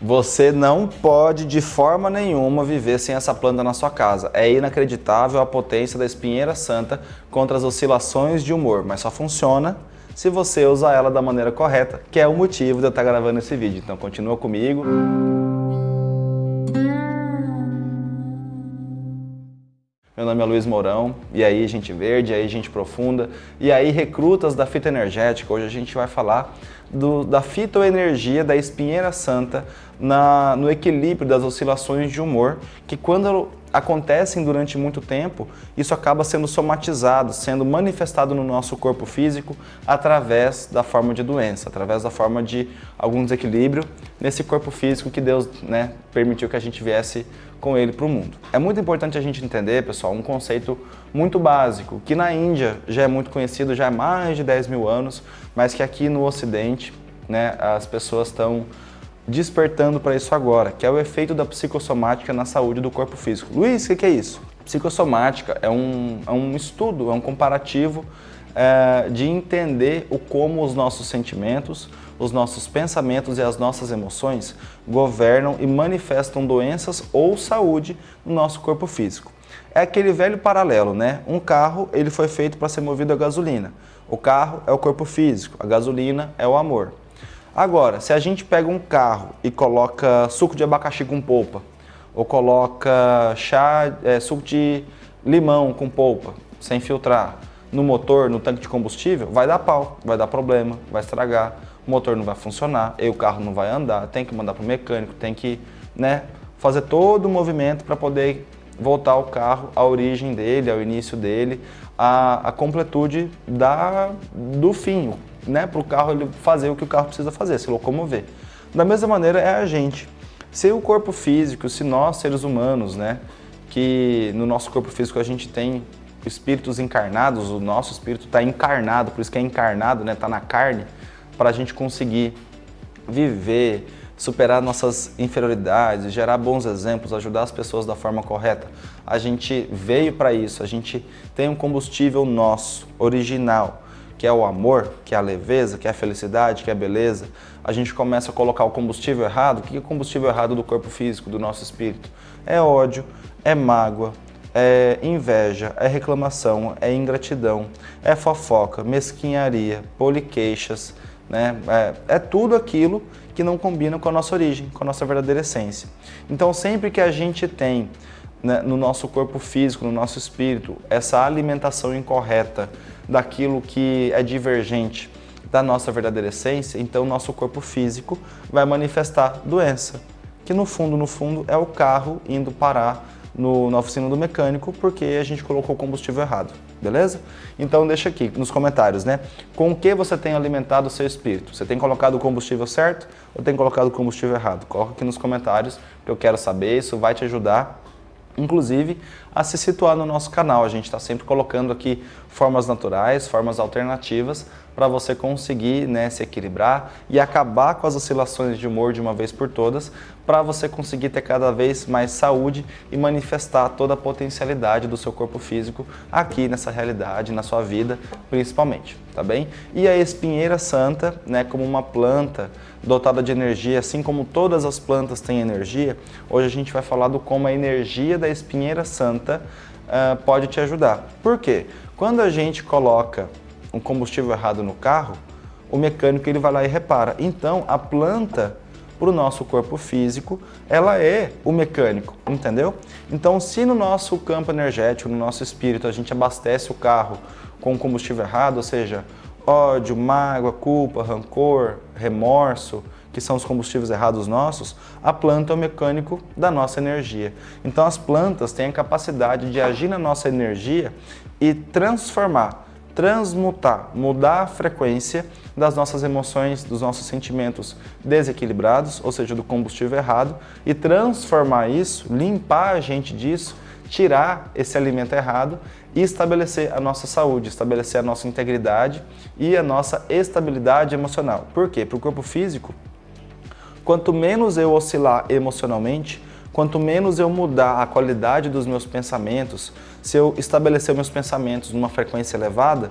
Você não pode de forma nenhuma viver sem essa planta na sua casa. É inacreditável a potência da espinheira santa contra as oscilações de humor, mas só funciona se você usar ela da maneira correta, que é o motivo de eu estar gravando esse vídeo. Então continua comigo. Meu nome é Luiz Mourão, e aí gente verde, e aí gente profunda, e aí recrutas da fitoenergética. Hoje a gente vai falar do, da fitoenergia da espinheira santa na, no equilíbrio das oscilações de humor, que quando acontecem durante muito tempo, isso acaba sendo somatizado, sendo manifestado no nosso corpo físico através da forma de doença, através da forma de algum desequilíbrio nesse corpo físico que Deus né, permitiu que a gente viesse com ele para o mundo. É muito importante a gente entender, pessoal, um conceito muito básico, que na Índia já é muito conhecido, já há mais de 10 mil anos, mas que aqui no Ocidente né, as pessoas estão despertando para isso agora, que é o efeito da psicossomática na saúde do corpo físico. Luiz, o que, é isso? Psicossomática é um, é um estudo, é um comparativo é, de entender o como os nossos sentimentos, os nossos pensamentos e as nossas emoções governam e manifestam doenças ou saúde no nosso corpo físico. É aquele velho paralelo, né? Um carro ele foi feito para ser movido a gasolina. O carro é o corpo físico, a gasolina é o amor. Agora, se a gente pega um carro e coloca suco de abacaxi com polpa, ou coloca chá, é, suco de limão com polpa, sem filtrar, no motor, no tanque de combustível, vai dar pau, vai dar problema, vai estragar, o motor não vai funcionar, e o carro não vai andar, tem que mandar para o mecânico, tem que né, fazer todo o movimento para poder voltar o carro à origem dele, ao início dele, à, à completude da, do fim, né, para o carro ele fazer o que o carro precisa fazer, se locomover. Da mesma maneira é a gente. Se o corpo físico, se nós seres humanos, né, que no nosso corpo físico a gente tem espíritos encarnados, o nosso espírito está encarnado, por isso que é encarnado, né, está na carne, para a gente conseguir viver, superar nossas inferioridades, gerar bons exemplos, ajudar as pessoas da forma correta. A gente veio para isso, a gente tem um combustível nosso, original, que é o amor, que é a leveza, que é a felicidade, que é a beleza, a gente começa a colocar o combustível errado. O que é combustível errado do corpo físico, do nosso espírito? É ódio, é mágoa, é inveja, é reclamação, é ingratidão, é fofoca, mesquinharia, poliqueixas, né? É, é, tudo aquilo que não combina com a nossa origem, com a nossa verdadeira essência. Então sempre que a gente tem né, no nosso corpo físico, no nosso espírito, essa alimentação incorreta daquilo que é divergente da nossa verdadeira essência, então o nosso corpo físico vai manifestar doença, que no fundo, no fundo, é o carro indo parar no, na oficina do mecânico porque a gente colocou o combustível errado, beleza? Então deixa aqui nos comentários, né? Com o que você tem alimentado o seu espírito? Você tem colocado o combustível certo ou tem colocado o combustível errado? Coloca aqui nos comentários que eu quero saber, isso vai te ajudar inclusive a se situar no nosso canal. A gente está sempre colocando aqui formas naturais, formas alternativas para você conseguir né, se equilibrar e acabar com as oscilações de humor de uma vez por todas, para você conseguir ter cada vez mais saúde e manifestar toda a potencialidade do seu corpo físico aqui nessa realidade, na sua vida, principalmente, tá bem? E a espinheira santa, né, como uma planta dotada de energia, assim como todas as plantas têm energia, hoje a gente vai falar do como a energia da espinheira santa uh, pode te ajudar. Por quê? Quando a gente coloca um combustível errado no carro, o mecânico ele vai lá e repara. Então, a planta para o nosso corpo físico, ela é o mecânico, entendeu? Então, se no nosso campo energético, no nosso espírito, a gente abastece o carro com combustível errado, ou seja, ódio, mágoa, culpa, rancor, remorso, que são os combustíveis errados nossos, a planta é o mecânico da nossa energia. Então as plantas têm a capacidade de agir na nossa energia e transformar transmutar, mudar a frequência das nossas emoções, dos nossos sentimentos desequilibrados, ou seja, do combustível errado, e transformar isso, limpar a gente disso, tirar esse alimento errado e estabelecer a nossa saúde, estabelecer a nossa integridade e a nossa estabilidade emocional. Por quê? Para o corpo físico, quanto menos eu oscilar emocionalmente, quanto menos eu mudar a qualidade dos meus pensamentos, se eu estabelecer meus pensamentos numa frequência elevada,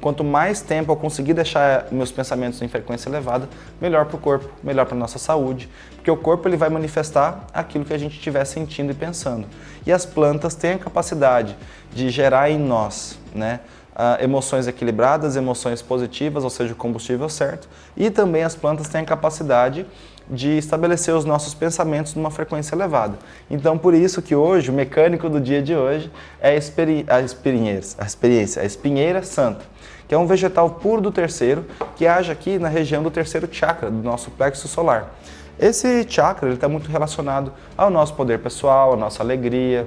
Quanto mais tempo eu conseguir deixar meus pensamentos em frequência elevada, melhor para o corpo, melhor para a nossa saúde, porque o corpo ele vai manifestar aquilo que a gente estiver sentindo e pensando. E as plantas têm a capacidade de gerar em nós, né, Uh, emoções equilibradas, emoções positivas, ou seja, o combustível certo, e também as plantas têm a capacidade de estabelecer os nossos pensamentos numa frequência elevada. Então, por isso que hoje, o mecânico do dia de hoje é a, a, a experiência, a espinheira santa, que é um vegetal puro do terceiro, que age aqui na região do terceiro chakra, do nosso plexo solar. Esse chakra está muito relacionado ao nosso poder pessoal, à nossa alegria,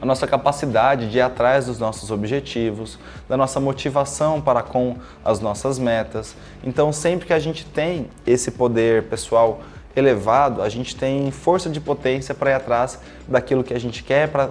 a nossa capacidade de ir atrás dos nossos objetivos, da nossa motivação para com as nossas metas. Então, sempre que a gente tem esse poder pessoal elevado, a gente tem força de potência para ir atrás daquilo que a gente quer, para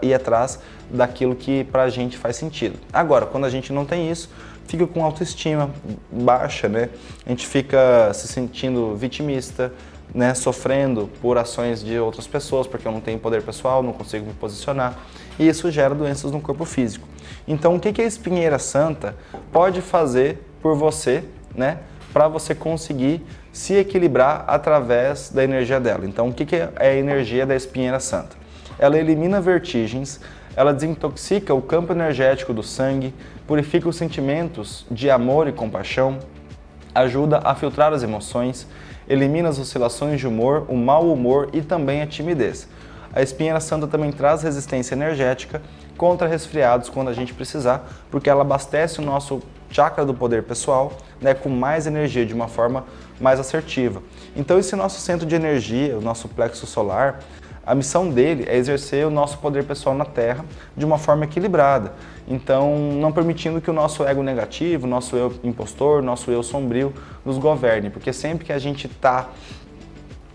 ir atrás daquilo que para a gente faz sentido. Agora, quando a gente não tem isso, fica com autoestima baixa, né? A gente fica se sentindo vitimista, né, sofrendo por ações de outras pessoas, porque eu não tenho poder pessoal, não consigo me posicionar, e isso gera doenças no corpo físico. Então, o que a espinheira santa pode fazer por você, né, para você conseguir se equilibrar através da energia dela? Então, o que é a energia da espinheira santa? Ela elimina vertigens, ela desintoxica o campo energético do sangue, purifica os sentimentos de amor e compaixão, ajuda a filtrar as emoções, elimina as oscilações de humor, o mau humor e também a timidez. A espinheira santa também traz resistência energética contra resfriados quando a gente precisar, porque ela abastece o nosso chakra do poder pessoal né, com mais energia, de uma forma mais assertiva. Então esse nosso centro de energia, o nosso plexo solar, a missão dele é exercer o nosso poder pessoal na Terra de uma forma equilibrada. Então, não permitindo que o nosso ego negativo, nosso eu impostor, nosso eu sombrio nos governe. Porque sempre que a gente está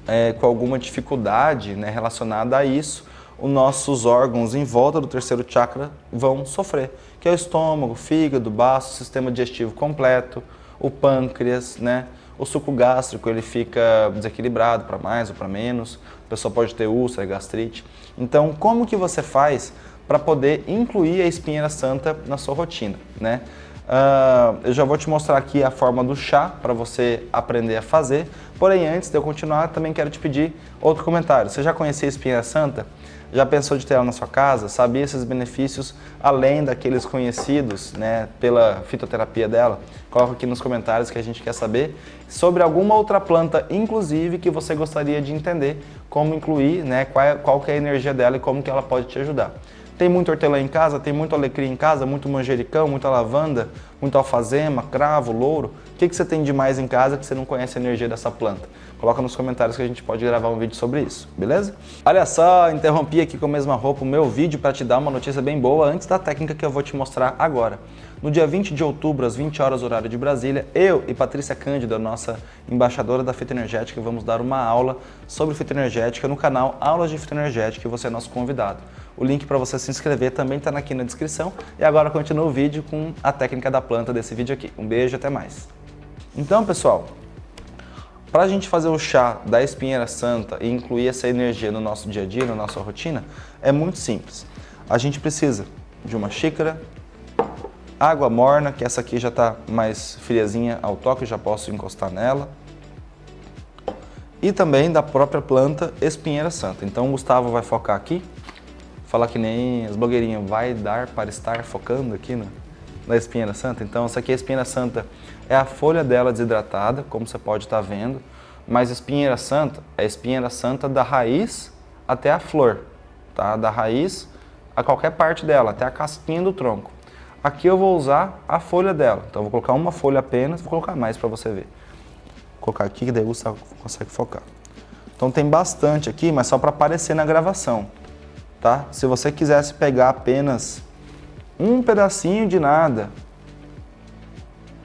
é, com alguma dificuldade né, relacionada a isso, os nossos órgãos em volta do terceiro chakra vão sofrer, que é o estômago, fígado, baço, sistema digestivo completo, o pâncreas, né? O suco gástrico ele fica desequilibrado para mais ou para menos, a pessoa pode ter úlcera, gastrite. Então, como que você faz para poder incluir a espinheira santa na sua rotina, né? Uh, eu já vou te mostrar aqui a forma do chá para você aprender a fazer. Porém, antes de eu continuar, também quero te pedir outro comentário. Você já conhecia a espinheira santa? Já pensou de ter ela na sua casa? Sabia esses benefícios além daqueles conhecidos né, pela fitoterapia dela? Coloca aqui nos comentários que a gente quer saber sobre alguma outra planta, inclusive, que você gostaria de entender como incluir, né, qual, é, qual é a energia dela e como que ela pode te ajudar. Tem muito hortelã em casa, tem muito alecrim em casa, muito manjericão, muita lavanda, muito alfazema, cravo, louro. O que, que você tem de mais em casa que você não conhece a energia dessa planta? Coloca nos comentários que a gente pode gravar um vídeo sobre isso, beleza? Olha só, interrompi aqui com a mesma roupa o meu vídeo para te dar uma notícia bem boa antes da técnica que eu vou te mostrar agora. No dia 20 de outubro, às 20 horas horário de Brasília, eu e Patrícia Cândido, nossa embaixadora da fitoenergética, vamos dar uma aula sobre fitoenergética no canal Aulas de Fitoenergética e você é nosso convidado. O link para você se inscrever também está aqui na descrição. E agora continua o vídeo com a técnica da planta desse vídeo aqui. Um beijo e até mais. Então, pessoal, para a gente fazer o chá da espinheira santa e incluir essa energia no nosso dia a dia, na nossa rotina, é muito simples. A gente precisa de uma xícara, água morna, que essa aqui já está mais friazinha ao toque, já posso encostar nela. E também da própria planta espinheira santa. Então o Gustavo vai focar aqui falar que nem as blogueirinhas, vai dar para estar focando aqui no, na espinheira santa. Então essa aqui é a espinheira santa, é a folha dela desidratada, como você pode estar vendo, mas espinheira santa é a espinheira santa da raiz até a flor, tá? Da raiz a qualquer parte dela, até a casquinha do tronco. Aqui eu vou usar a folha dela, então vou colocar uma folha apenas, vou colocar mais para você ver. Vou colocar aqui que daí você consegue focar. Então tem bastante aqui, mas só para aparecer na gravação tá? Se você quisesse pegar apenas um pedacinho de nada,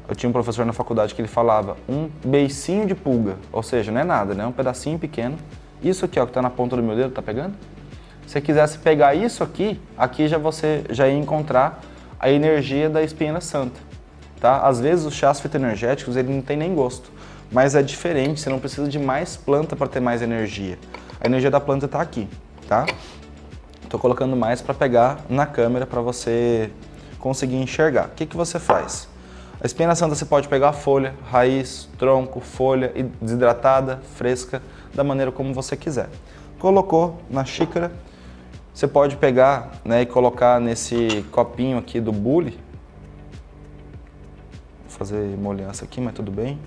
eu tinha um professor na faculdade que ele falava um beicinho de pulga, ou seja, não é nada, né? Um pedacinho pequeno. Isso aqui, ó, que está na ponta do meu dedo, tá pegando? Se você quisesse pegar isso aqui, aqui já você já ia encontrar a energia da espinha santa, tá? Às vezes os chás fitoenergéticos, ele não tem nem gosto, mas é diferente, você não precisa de mais planta para ter mais energia. A energia da planta está aqui, tá? Estou colocando mais para pegar na câmera para você conseguir enxergar. O que, que você faz? A espinha santa você pode pegar folha, raiz, tronco, folha, desidratada, fresca, da maneira como você quiser. Colocou na xícara, você pode pegar né, e colocar nesse copinho aqui do bule. Vou fazer molhança aqui, mas tudo bem.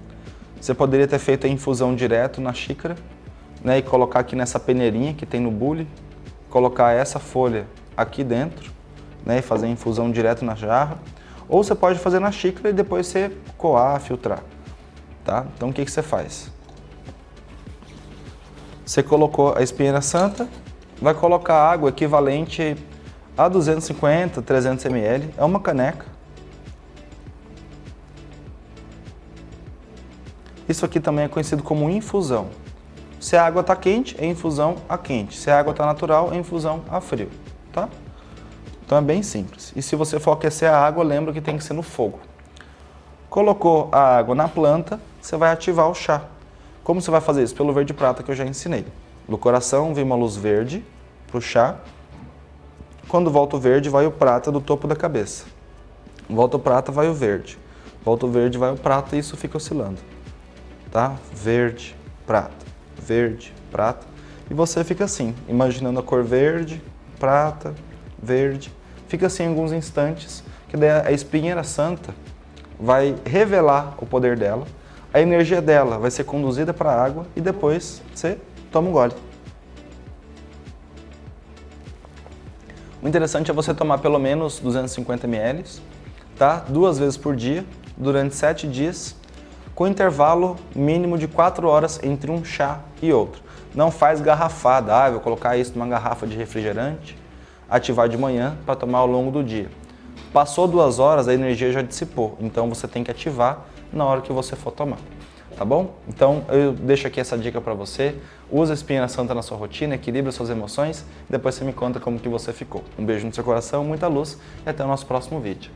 Você poderia ter feito a infusão direto na xícara né, e colocar aqui nessa peneirinha que tem no bule, colocar essa folha aqui dentro né, e fazer a infusão direto na jarra. Ou você pode fazer na xícara e depois você coar, filtrar. Tá? Então o que, que você faz? Você colocou a espinheira santa, vai colocar água equivalente a 250, 300 ml, é uma caneca. Isso aqui também é conhecido como infusão. Se a água está quente, é infusão a quente. Se a água está natural, é infusão a frio, tá? Então é bem simples. E se você for aquecer a água, lembra que tem que ser no fogo. Colocou a água na planta, você vai ativar o chá. Como você vai fazer isso? Pelo verde prata que eu já ensinei. No coração vem uma luz verde para o chá. Quando volta o verde, vai o prata do topo da cabeça. Volta o prata, vai o verde. Volta o verde, vai o prata e isso fica oscilando. Tá? Verde, prata, verde, prata. E você fica assim, imaginando a cor verde, prata, verde. Fica assim alguns instantes, que daí a espinheira santa vai revelar o poder dela, a energia dela vai ser conduzida para a água e depois você toma um gole. O interessante é você tomar pelo menos 250 ml, tá? duas vezes por dia, durante sete dias, com intervalo mínimo de 4 horas entre um chá e outro. Não faz garrafada, ah, vou colocar isso numa garrafa de refrigerante, ativar de manhã para tomar ao longo do dia. Passou duas horas, a energia já dissipou, então você tem que ativar na hora que você for tomar. Tá bom? Então eu deixo aqui essa dica para você. Usa a espinha santa na sua rotina, equilibra suas emoções, depois você me conta como que você ficou. Um beijo no seu coração, muita luz e até o nosso próximo vídeo.